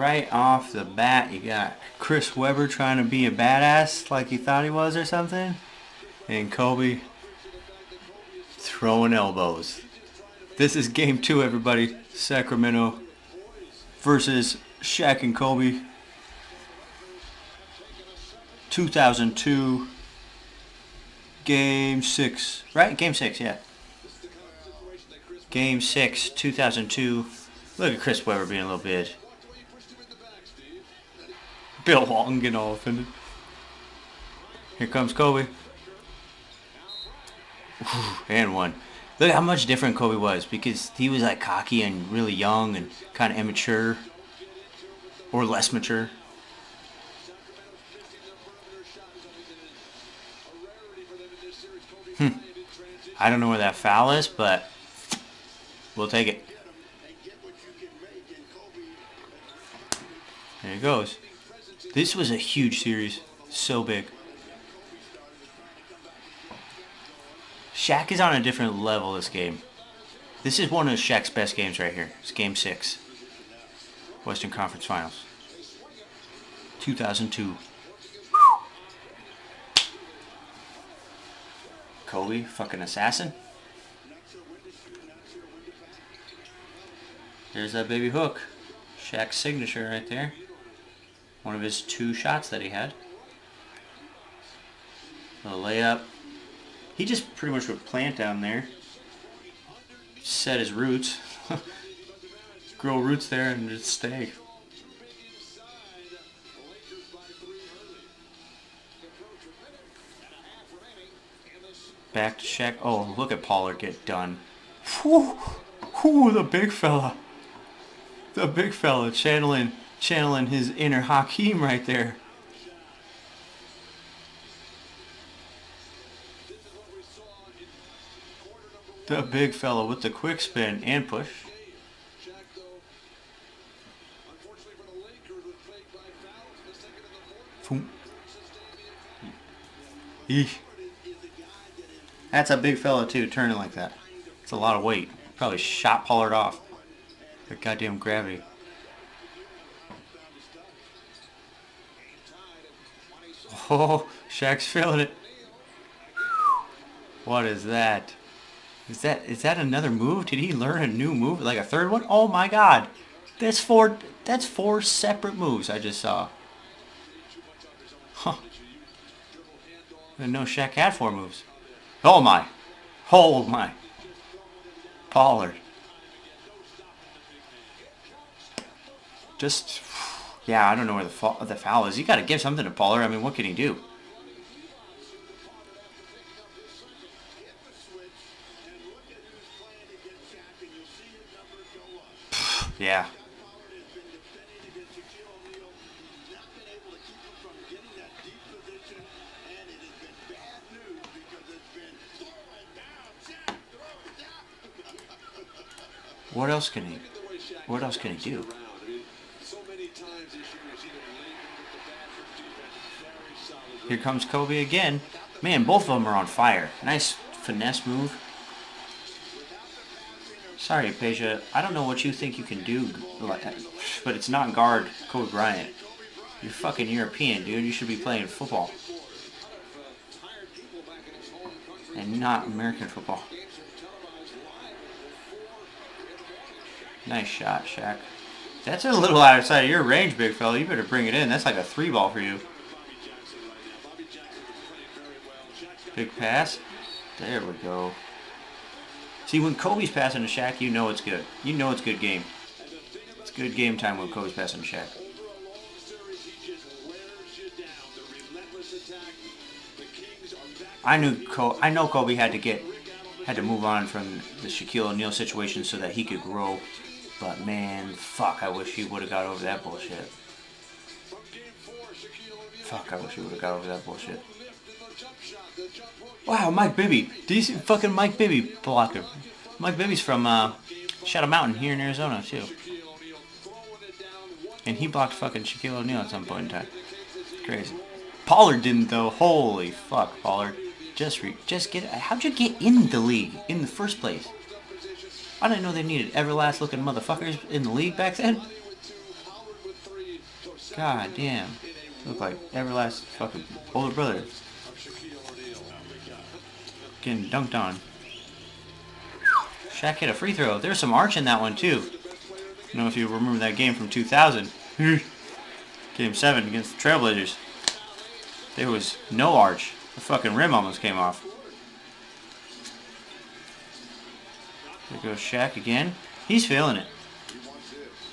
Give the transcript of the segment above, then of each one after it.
right off the bat, you got Chris Webber trying to be a badass like he thought he was or something. And Kobe throwing elbows. This is game two, everybody. Sacramento versus Shaq and Kobe. 2002. Game six. Right? Game six, yeah. Game six, 2002. Look at Chris Webber being a little bit. Bill Walton getting all offended. Here comes Kobe. and one. Look how much different Kobe was because he was like cocky and really young and kind of immature or less mature. Hmm. I don't know where that foul is, but we'll take it. There he goes. This was a huge series. So big. Shaq is on a different level this game. This is one of Shaq's best games right here. It's game six. Western Conference Finals. 2002. Kobe, fucking assassin. There's that baby hook. Shaq's signature right there. One of his two shots that he had. A layup. He just pretty much would plant down there. Set his roots. Grow roots there and just stay. Back to Shaq. Oh, look at Pollard get done. Whew, whew, the big fella. The big fella channeling, channeling his inner Hakeem right there. The big fella with the quick spin and push. Eesh. That's a big fella too, turning like that. It's a lot of weight. Probably shot Pollard off. The goddamn gravity. Oh, Shaq's feeling it. What is that? Is that is that another move? Did he learn a new move? Like a third one? Oh my god. That's four that's four separate moves I just saw. Huh. Didn't know Shaq had four moves. Oh my. Oh my. Pollard. Just, yeah, I don't know where the, the foul is. You got to give something to Pollard. I mean, what can he do? yeah. What else can he? What else can he do? Here comes Kobe again. Man, both of them are on fire. Nice finesse move. Sorry, Peja. I don't know what you think you can do, but it's not guard Kobe Bryant. You're fucking European, dude. You should be playing football. And not American football. Nice shot, Shaq. That's a little outside of your range, big fella. You better bring it in. That's like a three ball for you. Big pass. There we go. See, when Kobe's passing to Shaq, you know it's good. You know it's good game. It's good game time when Kobe's passing to Shaq. I knew Kobe, I know Kobe had to get had to move on from the Shaquille O'Neal situation so that he could grow but man, fuck, I wish he would have got over that bullshit. Fuck, I wish he would have got over that bullshit. Wow, Mike Bibby. Decent fucking Mike Bibby blocker. Mike Bibby's from uh, Shadow Mountain here in Arizona, too. And he blocked fucking Shaquille O'Neal at some point in time. Crazy. Pollard didn't, though. Holy fuck, Pollard. Just re just get... How'd you get in the league in the first place? I didn't know they needed everlast looking motherfuckers in the league back then. God damn. Look like everlasting fucking older brother. Getting dunked on. Shaq hit a free throw. There's some arch in that one too. I don't know if you remember that game from 2000. game 7 against the Trailblazers. There was no arch. The fucking rim almost came off. There goes Shaq again. He's feeling it.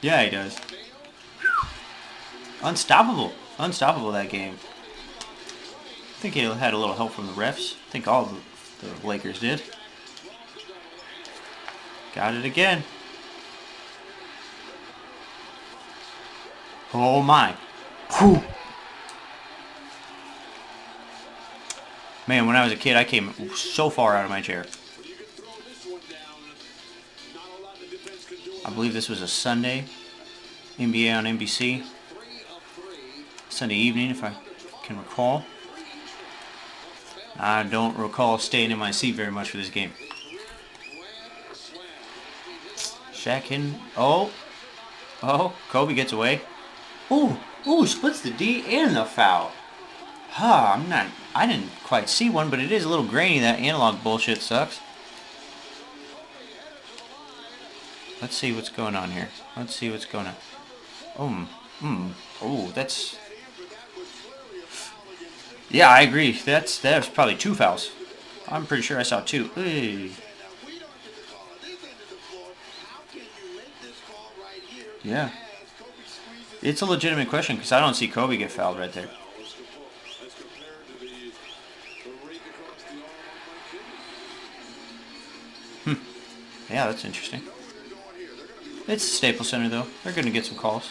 Yeah, he does. Unstoppable. Unstoppable that game. I think he had a little help from the refs. I think all the, the Lakers did. Got it again. Oh my. Whew. Man, when I was a kid, I came so far out of my chair. I believe this was a Sunday. NBA on NBC. Sunday evening, if I can recall. I don't recall staying in my seat very much for this game. Shaq. Oh. Oh, Kobe gets away. Ooh, ooh, splits the D and the foul. Huh, I'm not, I didn't quite see one, but it is a little grainy. That analog bullshit sucks. Let's see what's going on here. Let's see what's going on. Um, hmm. Oh, that's... Yeah, I agree. That's that's probably two fouls. I'm pretty sure I saw two. Hey. Yeah. It's a legitimate question because I don't see Kobe get fouled right there. Hmm. Yeah, that's interesting. It's the Staples Center, though. They're going to get some calls.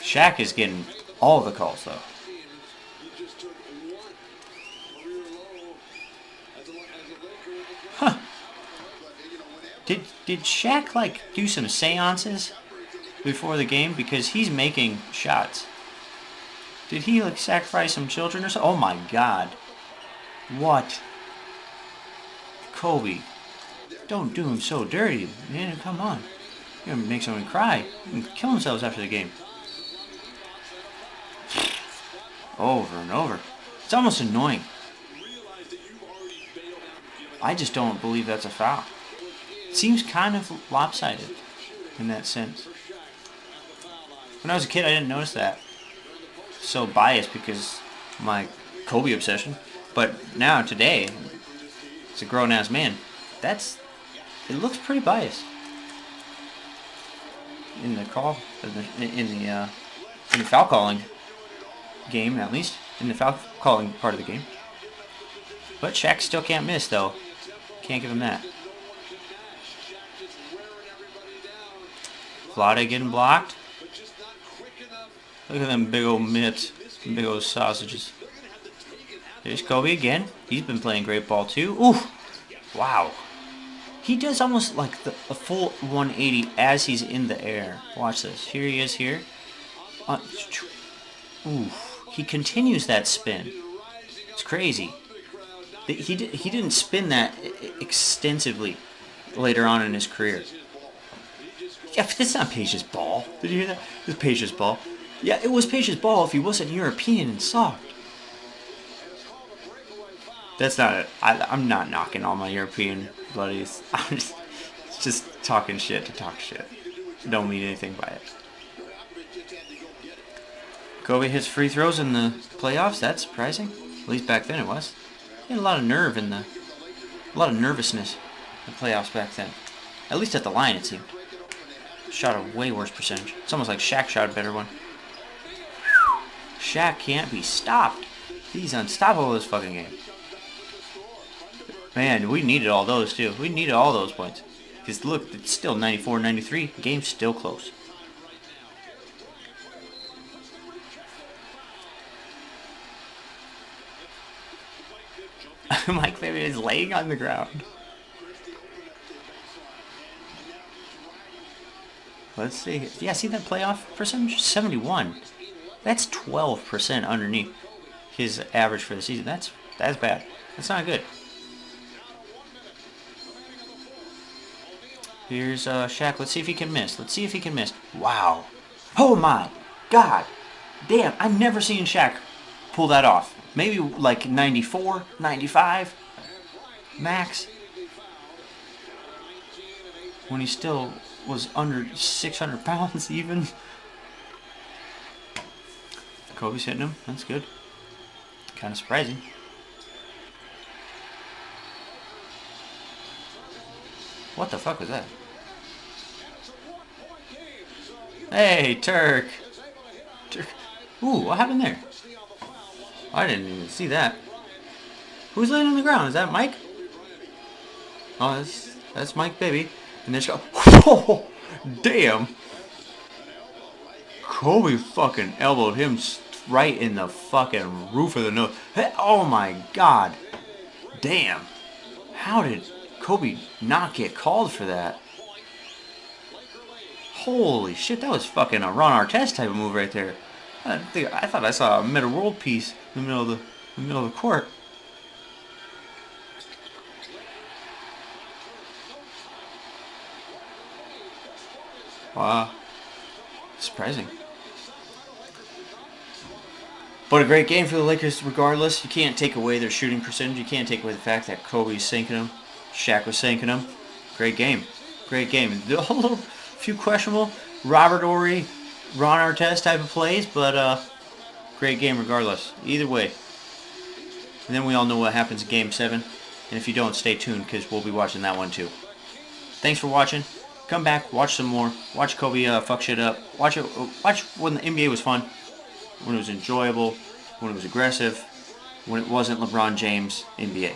Shaq is getting all the calls, though. Huh. Did, did Shaq, like, do some seances before the game? Because he's making shots. Did he, like, sacrifice some children or something? Oh, my God. What? Kobe. Don't do him so dirty, man. Come on. You're gonna make someone cry. And kill themselves after the game. Over and over. It's almost annoying. I just don't believe that's a foul. It seems kind of lopsided in that sense. When I was a kid, I didn't notice that. So biased because my Kobe obsession. But now, today, as a grown-ass man, that's it looks pretty biased in the call in the in the, uh, in the foul calling game at least in the foul calling part of the game. But Shaq still can't miss though. Can't give him that. Vlade getting blocked. Look at them big old mitts, big old sausages. There's Kobe again. He's been playing great ball too. Ooh, wow. He does almost like the, a full 180 as he's in the air. Watch this. Here he is here. Uh, ooh, he continues that spin. It's crazy. He, did, he didn't spin that extensively later on in his career. Yeah, but that's not Peja's ball. Did you hear that? It was Peja's ball. Yeah, it was Peja's ball if he wasn't European and soft. That's not it. I, I'm not knocking all my European buddies. I'm just, just talking shit to talk shit. Don't mean anything by it. Kobe hits free throws in the playoffs. That's surprising. At least back then it was. He had a lot of nerve in the, a lot of nervousness in the playoffs back then. At least at the line it seemed. Shot a way worse percentage. It's almost like Shaq shot a better one. Shaq can't be stopped. He's unstoppable this fucking game. Man, we needed all those too. We needed all those points. Because look, it's still 94-93. Game's still close. Mike Fabian is laying on the ground. Let's see. Yeah, see that playoff percentage? 71. That's 12% underneath his average for the season. That's that's bad. That's not good. Here's uh, Shaq. Let's see if he can miss. Let's see if he can miss. Wow. Oh my God. Damn, I've never seen Shaq pull that off. Maybe like 94, 95 max. When he still was under 600 pounds even. Kobe's hitting him. That's good. Kind of surprising. What the fuck was that? Hey, Turk! Turk. Ooh, what happened there? I didn't even see that. Who's laying on the ground? Is that Mike? Oh, that's, that's Mike Bibby. And then she go, oh, damn! Kobe fucking elbowed him right in the fucking roof of the nose. Hey, oh my god. Damn. How did Kobe not get called for that? Holy shit, that was fucking a Ron Artest type of move right there. I, I thought I saw a Metta World Peace in the middle of the, the middle of the court. Wow. Surprising. But a great game for the Lakers regardless. You can't take away their shooting percentage. You can't take away the fact that Kobe's sinking them. Shaq was sinking them. Great game. Great game. A little few questionable. Robert Horry, Ron Artest type of plays, but uh, great game regardless. Either way. And then we all know what happens in Game 7. And if you don't, stay tuned because we'll be watching that one too. Thanks for watching. Come back, watch some more. Watch Kobe uh, fuck shit up. Watch it. Watch when the NBA was fun, when it was enjoyable, when it was aggressive, when it wasn't LeBron James NBA.